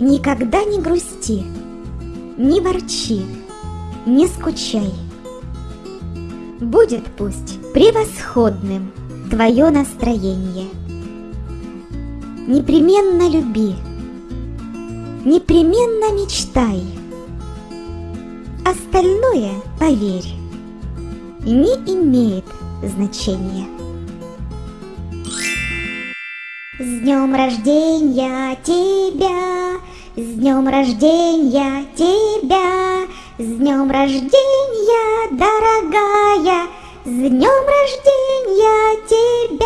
Никогда не грусти, не ворчи, не скучай. Будет пусть превосходным твое настроение. Непременно люби, непременно мечтай. Остальное, поверь, не имеет значения. С днем рождения тебя, днем рождения тебя, с днем рождения, дорогая, с днем рождения тебя.